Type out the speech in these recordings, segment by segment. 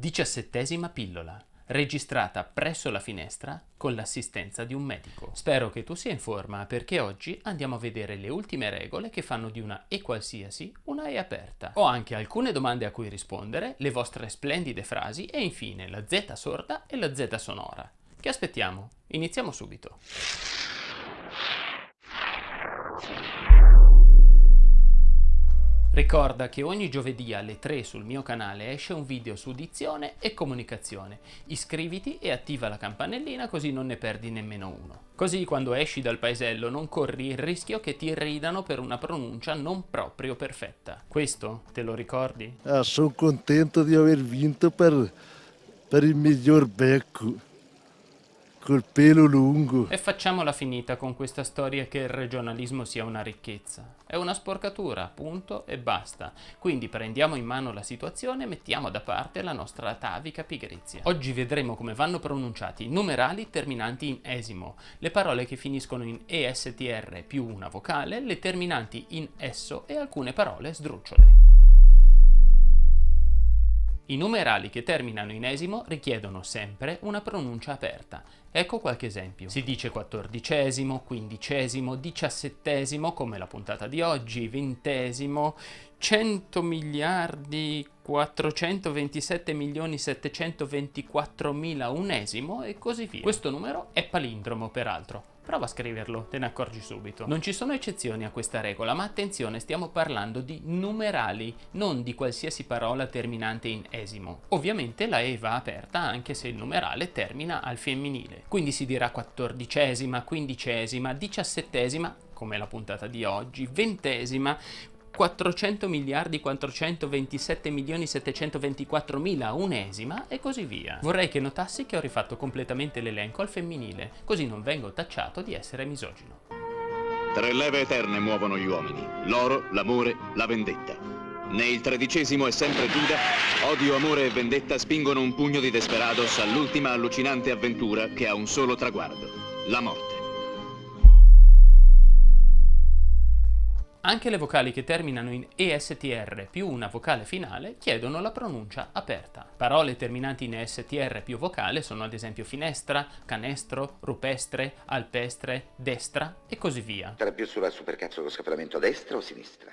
Diciassettesima pillola, registrata presso la finestra con l'assistenza di un medico. Spero che tu sia in forma perché oggi andiamo a vedere le ultime regole che fanno di una E qualsiasi una E aperta. Ho anche alcune domande a cui rispondere, le vostre splendide frasi e infine la Z sorda e la Z sonora. Che aspettiamo? Iniziamo subito. Ricorda che ogni giovedì alle 3 sul mio canale esce un video su dizione e comunicazione. Iscriviti e attiva la campanellina così non ne perdi nemmeno uno. Così quando esci dal paesello non corri il rischio che ti ridano per una pronuncia non proprio perfetta. Questo te lo ricordi? Ah, sono contento di aver vinto per, per il miglior becco col pelo lungo. E facciamola finita con questa storia che il regionalismo sia una ricchezza. È una sporcatura, punto e basta. Quindi prendiamo in mano la situazione e mettiamo da parte la nostra atavica pigrizia. Oggi vedremo come vanno pronunciati i numerali terminanti in esimo, le parole che finiscono in ESTR più una vocale, le terminanti in esso e alcune parole sdrucciole. I numerali che terminano in esimo richiedono sempre una pronuncia aperta. Ecco qualche esempio. Si dice quattordicesimo, quindicesimo, diciassettesimo, come la puntata di oggi, ventesimo, 100 miliardi 427 milioni 724 mila unesimo e così via. Questo numero è palindromo peraltro. Prova a scriverlo, te ne accorgi subito. Non ci sono eccezioni a questa regola, ma attenzione, stiamo parlando di numerali, non di qualsiasi parola terminante in esimo. Ovviamente la E va aperta anche se il numerale termina al femminile. Quindi si dirà quattordicesima, quindicesima, diciassettesima, come la puntata di oggi, ventesima, 400 miliardi 427 milioni 724 mila unesima e così via. Vorrei che notassi che ho rifatto completamente l'elenco al femminile, così non vengo tacciato di essere misogino. Tre leve eterne muovono gli uomini, l'oro, l'amore, la vendetta. Né il tredicesimo è sempre Giuda, odio, amore e vendetta spingono un pugno di Desperados all'ultima allucinante avventura che ha un solo traguardo, la morte. Anche le vocali che terminano in ESTR più una vocale finale chiedono la pronuncia aperta. Parole terminanti in ESTR più vocale sono ad esempio finestra, canestro, rupestre, alpestre, destra e così via. Era più sulla supercazzo con scappellamento a destra o a sinistra?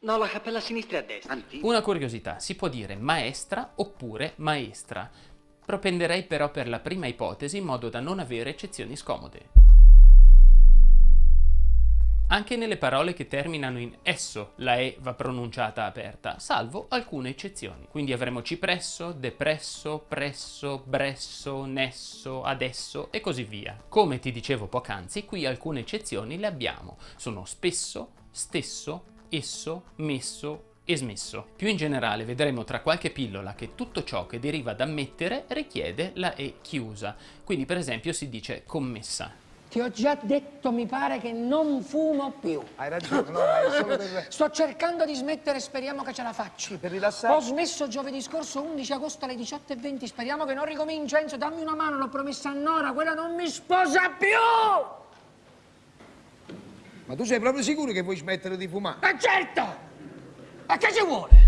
No, la cappella a sinistra e a destra. Antico. Una curiosità, si può dire maestra oppure maestra. Propenderei però per la prima ipotesi in modo da non avere eccezioni scomode. Anche nelle parole che terminano in esso la E va pronunciata aperta, salvo alcune eccezioni. Quindi avremo cipresso, depresso, presso, bresso, nesso, adesso e così via. Come ti dicevo poc'anzi, qui alcune eccezioni le abbiamo. Sono spesso, stesso, esso, messo, e smesso. Più in generale vedremo tra qualche pillola che tutto ciò che deriva da mettere richiede la E chiusa. Quindi per esempio si dice commessa. Ti ho già detto, mi pare, che non fumo più. Hai ragione, no, ma è solo per... Sto cercando di smettere, speriamo che ce la facci. Per rilassare? Ho smesso giovedì scorso, 11 agosto alle 18.20, speriamo che non ricominci. Enzo, dammi una mano, l'ho promessa a Nora, quella non mi sposa più! Ma tu sei proprio sicuro che vuoi smettere di fumare? E certo! A che ci vuole?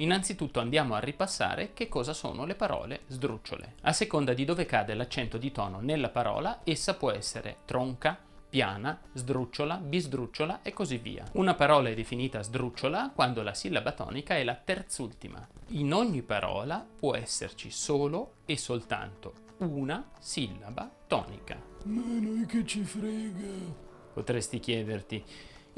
Innanzitutto andiamo a ripassare che cosa sono le parole sdrucciole. A seconda di dove cade l'accento di tono nella parola, essa può essere tronca, piana, sdrucciola, bisdrucciola e così via. Una parola è definita sdrucciola quando la sillaba tonica è la terzultima. In ogni parola può esserci solo e soltanto una sillaba tonica. Ma noi che ci frega? Potresti chiederti,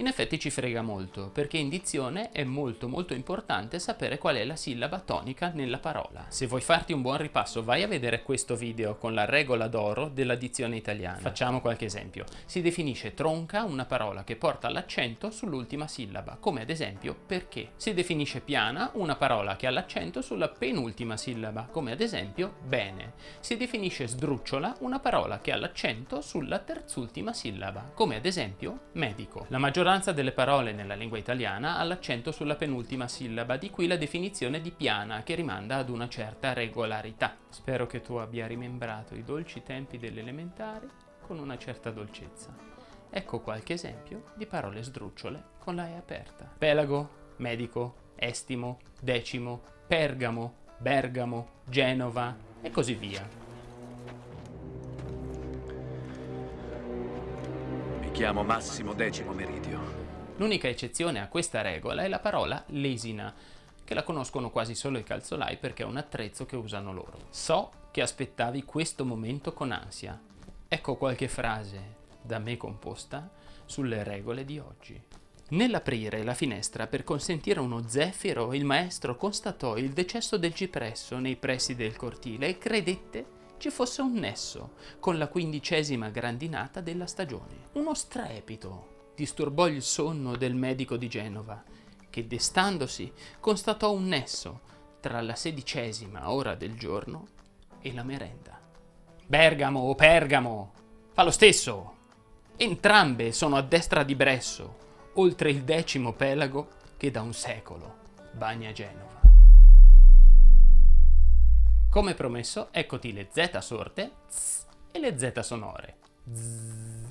in effetti ci frega molto, perché in dizione è molto molto importante sapere qual è la sillaba tonica nella parola. Se vuoi farti un buon ripasso vai a vedere questo video con la regola d'oro della dizione italiana. Facciamo qualche esempio. Si definisce tronca una parola che porta l'accento sull'ultima sillaba, come ad esempio perché. Si definisce piana una parola che ha l'accento sulla penultima sillaba, come ad esempio bene. Si definisce sdrucciola una parola che ha l'accento sulla terzultima sillaba, come ad esempio medico. La maggioranza maggioranza delle parole nella lingua italiana ha l'accento sulla penultima sillaba, di qui la definizione di piana che rimanda ad una certa regolarità. Spero che tu abbia rimembrato i dolci tempi delle elementari con una certa dolcezza. Ecco qualche esempio di parole sdrucciole con la E aperta. Pelago, medico, estimo, decimo, Pergamo, Bergamo, Genova e così via. Chiamo Massimo Decimo Meridio. L'unica eccezione a questa regola è la parola lesina, che la conoscono quasi solo i calzolai perché è un attrezzo che usano loro. So che aspettavi questo momento con ansia. Ecco qualche frase da me composta sulle regole di oggi. Nell'aprire la finestra per consentire uno zeffiro, il maestro constatò il decesso del cipresso nei pressi del cortile e credette ci fosse un nesso con la quindicesima grandinata della stagione. Uno strepito disturbò il sonno del medico di Genova, che destandosi constatò un nesso tra la sedicesima ora del giorno e la merenda. Bergamo o Pergamo, fa lo stesso. Entrambe sono a destra di Bresso, oltre il decimo pelago che da un secolo bagna Genova. Come promesso, eccoti le Z sorte zzz, e le Z sonore.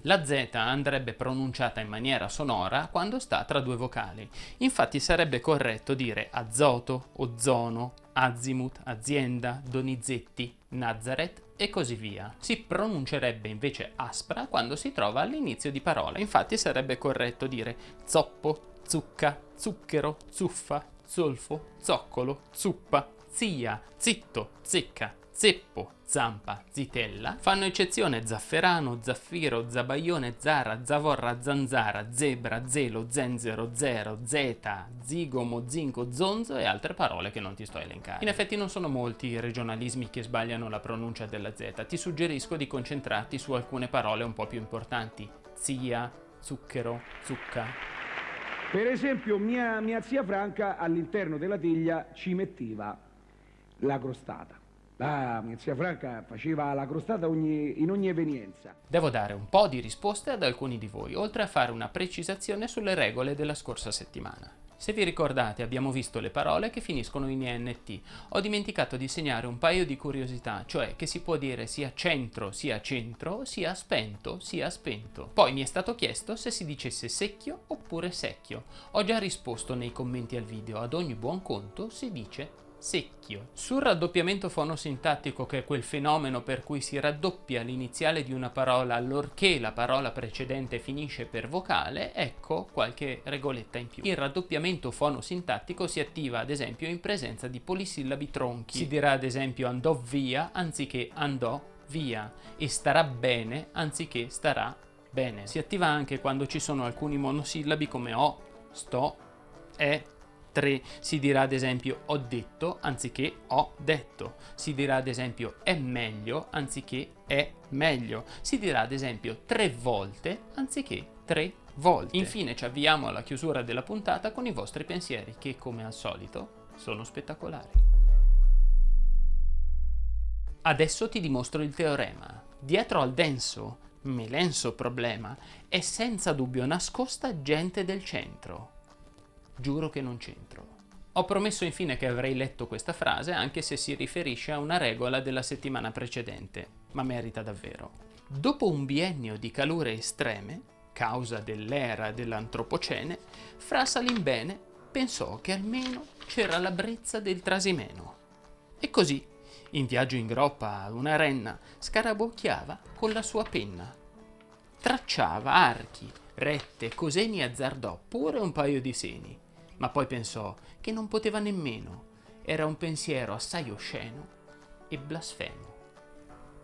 La Z andrebbe pronunciata in maniera sonora quando sta tra due vocali. Infatti sarebbe corretto dire azoto, ozono, azimut, azienda, donizetti, Nazareth e così via. Si pronuncerebbe invece aspra quando si trova all'inizio di parola. Infatti sarebbe corretto dire zoppo, zucca, zucchero, zuffa, zolfo, zoccolo, zuppa, zia, zitto, zecca, zeppo, zampa, zitella, fanno eccezione zafferano, zaffiro, zabaione, zara, zavorra, zanzara, zebra, zelo, zenzero, zero, zeta, zigomo, zinco, zonzo e altre parole che non ti sto a elencare. In effetti non sono molti i regionalismi che sbagliano la pronuncia della Z, ti suggerisco di concentrarti su alcune parole un po' più importanti. Zia, zucchero, zucca, Per esempio, mia, mia zia Franca all'interno della teglia ci metteva la crostata. Mia zia Franca faceva la crostata ogni- in ogni evenienza. Devo dare un po' di risposte ad alcuni di voi, oltre a fare una precisazione sulle regole della scorsa settimana. Se vi ricordate abbiamo visto le parole che finiscono in ENT. Ho dimenticato di segnare un paio di curiosità, cioè che si può dire sia centro sia centro, sia spento sia spento. Poi mi è stato chiesto se si dicesse secchio oppure secchio. Ho già risposto nei commenti al video, ad ogni buon conto si dice secchio. Sul raddoppiamento fonosintattico, che è quel fenomeno per cui si raddoppia l'iniziale di una parola allorché la parola precedente finisce per vocale, ecco qualche regoletta in più. Il raddoppiamento fonosintattico si attiva ad esempio in presenza di polisillabi tronchi. Si dirà ad esempio andò via anziché andò via e starà bene anziché starà bene. Si attiva anche quando ci sono alcuni monosillabi come ho, sto, è, 3 si dirà ad esempio ho detto anziché ho detto. Si dirà ad esempio è meglio anziché è meglio. Si dirà ad esempio tre volte anziché tre volte. Infine ci avviamo alla chiusura della puntata con i vostri pensieri che come al solito sono spettacolari. Adesso ti dimostro il teorema. Dietro al denso, melenso problema è senza dubbio nascosta gente del centro. Giuro che non c'entro. Ho promesso infine che avrei letto questa frase anche se si riferisce a una regola della settimana precedente, ma merita davvero. Dopo un biennio di calore estreme, causa dell'era dell'antropocene, Fra Salimbene pensò che almeno c'era la brezza del trasimeno. E così, in viaggio in groppa ad una renna, scarabocchiava con la sua penna. Tracciava archi, rette, coseni azzardò pure un paio di seni ma poi pensò che non poteva nemmeno, era un pensiero assai osceno e blasfemo.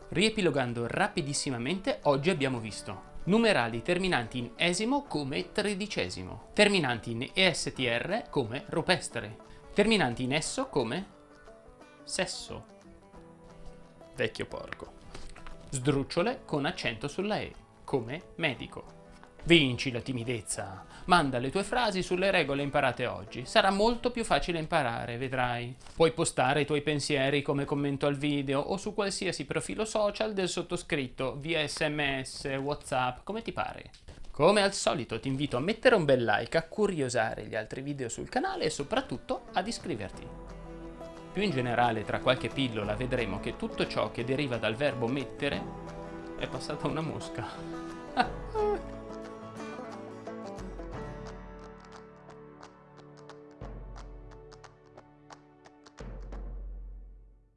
Riepilogando rapidissimamente, oggi abbiamo visto numerali terminanti in esimo come tredicesimo, terminanti in ESTR come rupestre, terminanti in esso come sesso, vecchio porco, sdrucciole con accento sulla E come medico. Vinci la timidezza. Manda le tue frasi sulle regole imparate oggi. Sarà molto più facile imparare, vedrai. Puoi postare i tuoi pensieri come commento al video o su qualsiasi profilo social del sottoscritto, via sms, whatsapp, come ti pare. Come al solito ti invito a mettere un bel like, a curiosare gli altri video sul canale e soprattutto ad iscriverti. Più in generale, tra qualche pillola vedremo che tutto ciò che deriva dal verbo mettere è passata una mosca.